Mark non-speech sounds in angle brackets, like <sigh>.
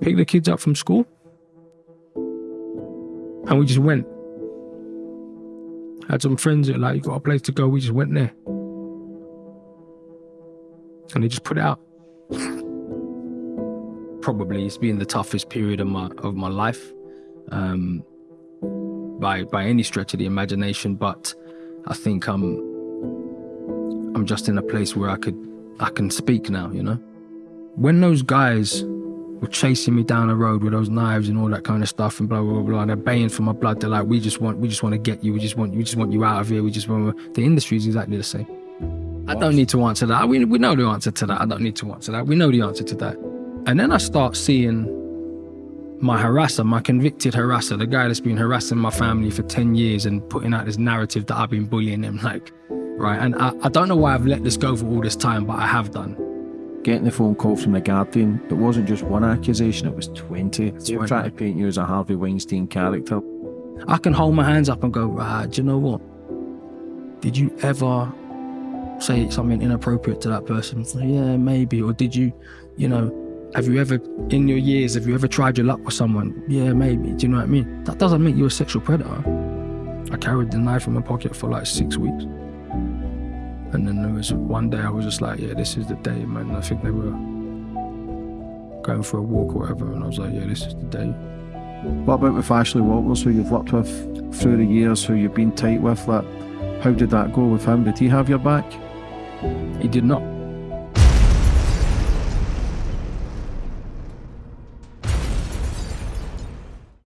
pick the kids up from school, and we just went. Had some friends that like, you got a place to go. We just went there, and they just put it out. <laughs> Probably it's been the toughest period of my of my life, um, by by any stretch of the imagination. But I think I'm I'm just in a place where I could I can speak now. You know, when those guys were chasing me down the road with those knives and all that kind of stuff and blah blah blah. they're baying for my blood. They're like, we just want, we just want to get you. We just want, we just want you out of here. We just want. The industry is exactly the same. I don't need to answer that. We we know the answer to that. I don't need to answer that. We know the answer to that. And then I start seeing my harasser, my convicted harasser, the guy that's been harassing my family for 10 years and putting out this narrative that I've been bullying him, like, right? And I, I don't know why I've let this go for all this time, but I have done. Getting the phone call from the Guardian, it wasn't just one accusation, it was 20. They were trying to paint you as a Harvey Weinstein character. I can hold my hands up and go, right, do you know what? Did you ever say something inappropriate to that person? Like, yeah, maybe. Or did you, you know, have you ever, in your years, have you ever tried your luck with someone? Yeah, maybe. Do you know what I mean? That doesn't make you a sexual predator. I carried the knife in my pocket for like six weeks. And then there was one day I was just like, yeah, this is the day, man. I think they were going for a walk or whatever. And I was like, yeah, this is the day. What about with Ashley Walters, who you've worked with through the years, who you've been tight with? Like, how did that go with him? Did he have your back? He did not.